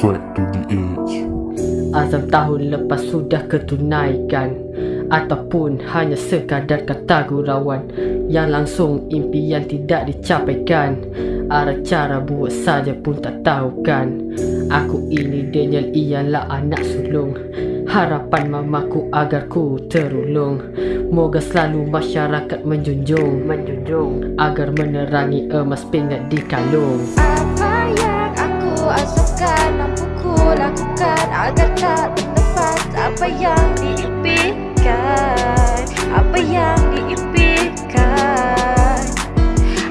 Swag to the edge Azam tahun lepas sudah ketunaikan Ataupun hanya sekadar kata gurauan Yang langsung impian tidak dicapaikan. Arah cara buat saja pun tak tahu kan Aku ini Daniel ialah anak sulung. Harapan mamaku agar ku terulung. Moga selalu masyarakat menjunjung Menjunjung. Agar menerangi emas pingat di kalung. Apa yang azamkan Mampu ku lakukan Agar tak terlepas Apa yang diimpikan Apa yang diimpikan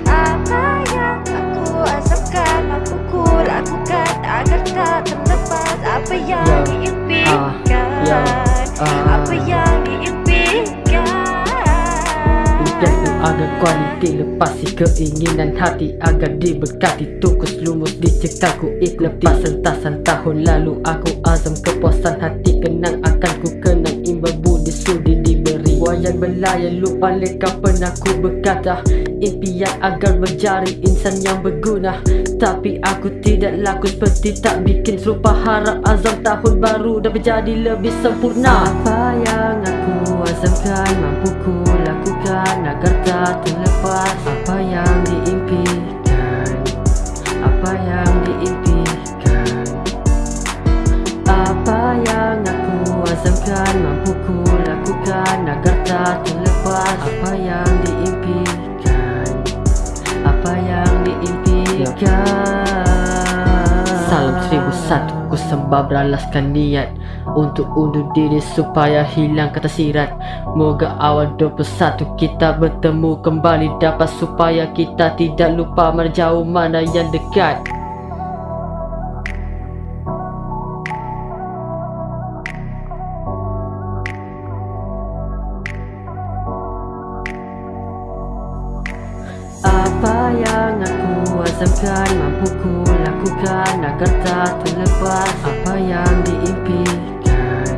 Apa yang aku azamkan Mampu ku lakukan Agar tak terlepas Apa yang Ya. diimpikan Ya. Ah. Apa yang diimpikan agar kualiti lepasi keinginan hati Agar diberkati. Tukus lumus dicekal ku ikuti Sentasan tahun lalu. Aku azam kepuasan hati Kenang akan ku kenang. Imbal budi sudi diberi. Wayang belayan lupa leka pernah ku berkata. Impian agar menjadi insan yang berguna. Tapi aku tidak laku seperti tak bikin serupa. Harap azam tahun baru dah menjadi lebih sempurna. Apa yang aku azamkan mampu ku lakukan Agar tak terlepas apa yang diimpikan. Apa yang diimpikan. Apa yang aku azamkan mampu ku lakukan Agar tak terlepas apa yang diimpikan. Apa yang diimpikan. Salam seribu satu ku sembah beralaskan niat Untuk undur diri supaya hilang kata sirat. Moga awal 21 kita bertemu kembali Dapat supaya kita tidak lupa mana jauh mana yang dekat aku azamkan Mampu ku lakukan Agar tak terlepas Apa yang diimpikan.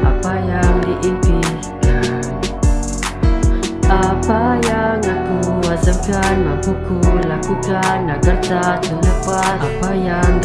Apa yang diimpikan. Apa yang aku azamkan Mampu ku lakukan Agar tak terlepas Apa yang